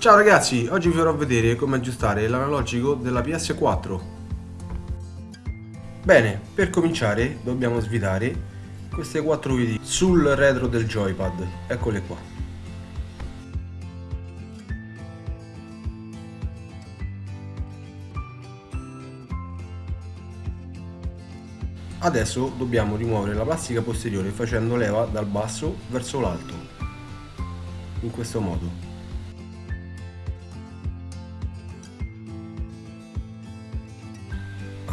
Ciao ragazzi, oggi vi farò vedere come aggiustare l'analogico della PS4. Bene, per cominciare dobbiamo svidare queste quattro viti sul retro del joypad, eccole qua. Adesso dobbiamo rimuovere la plastica posteriore facendo leva dal basso verso l'alto, in questo modo.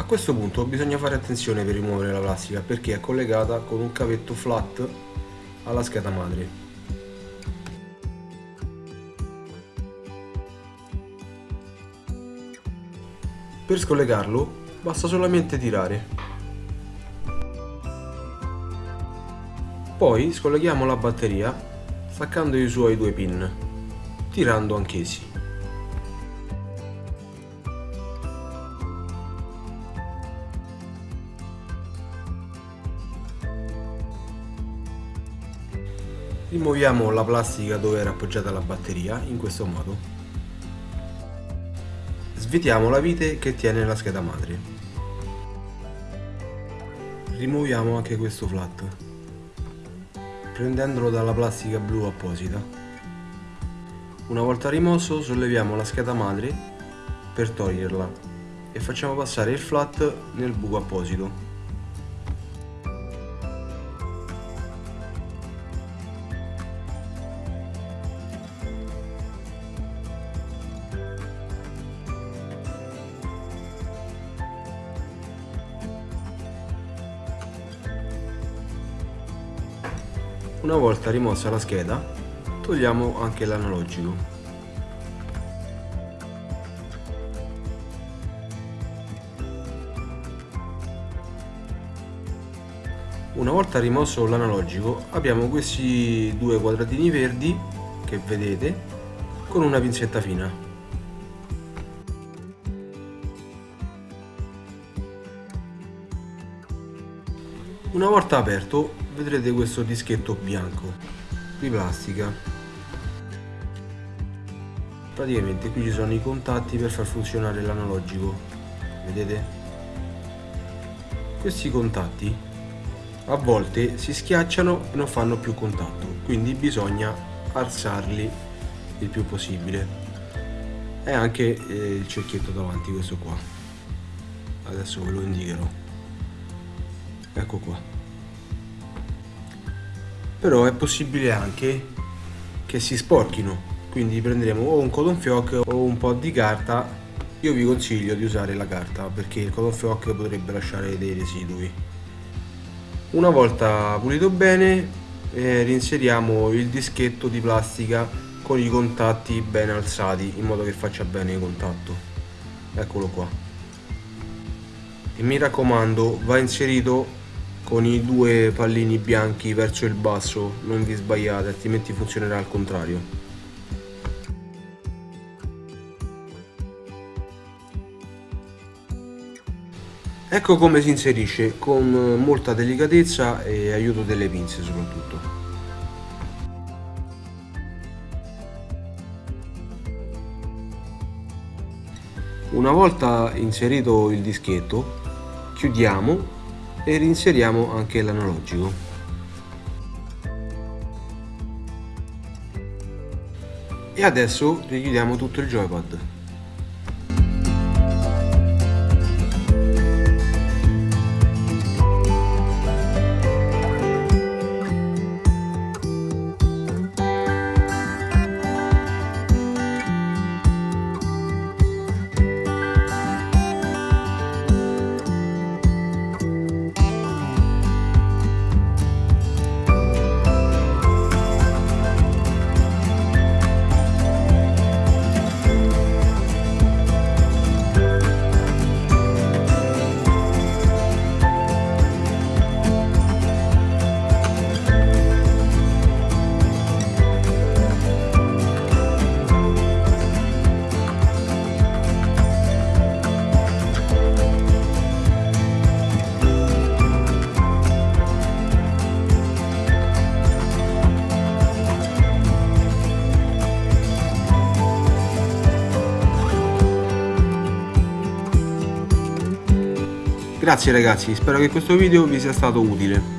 Questo punto bisogna fare attenzione per rimuovere la plastica perché è collegata con un cavetto flat alla scheda madre. Per scollegarlo basta solamente tirare. Poi scolleghiamo la batteria staccando i suoi due pin, tirando anch'essi. Rimuoviamo la plastica dove era appoggiata la batteria in questo modo. Svitiamo la vite che tiene la scheda madre. Rimuoviamo anche questo flat, prendendolo dalla plastica blu apposita. Una volta rimosso solleviamo la scheda madre per toglierla e facciamo passare il flat nel buco apposito. Una volta rimossa la scheda, togliamo anche l'analogico. Una volta rimosso l'analogico abbiamo questi due quadratini verdi che vedete con una pinzetta fina. Una volta aperto vedrete questo dischetto bianco di plastica. Praticamente qui ci sono i contatti per far funzionare l'analogico vedete? Questi contatti a volte si schiacciano e non fanno più contatto quindi bisogna alzarli il più possibile. E anche eh, il cerchietto davanti questo qua. Adesso ve lo indicherò. Ecco qua però è possibile anche che si sporchino. Quindi prenderemo o un cotton fioc o un po' di carta. Io vi consiglio di usare la carta perché il cotton fioc potrebbe lasciare dei residui. Una volta pulito bene eh, reinseriamo il dischetto di plastica con i contatti ben alzati in modo che faccia bene il contatto. Eccolo qua. E mi raccomando va inserito con i due pallini bianchi verso il basso, non vi sbagliate, altrimenti funzionerà al contrario. Ecco come si inserisce, con molta delicatezza e aiuto delle pinze soprattutto. Una volta inserito il dischetto, chiudiamo e reinseriamo anche l'analogico. E adesso richiudiamo tutto il joypad. Grazie ragazzi, spero che questo video vi sia stato utile.